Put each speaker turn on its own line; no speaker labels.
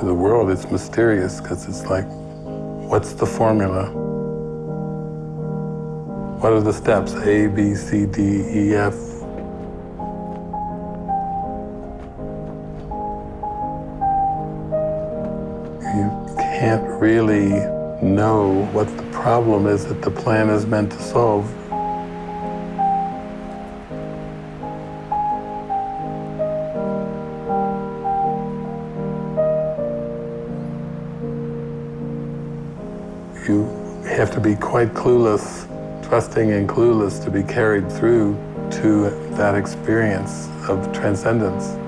To the world, it's mysterious because it's like, what's the formula? What are the steps? A, B, C, D, E, F. You can't really know what the problem is that the plan is meant to solve. You have to be quite clueless, trusting and clueless to be carried through to that experience of transcendence.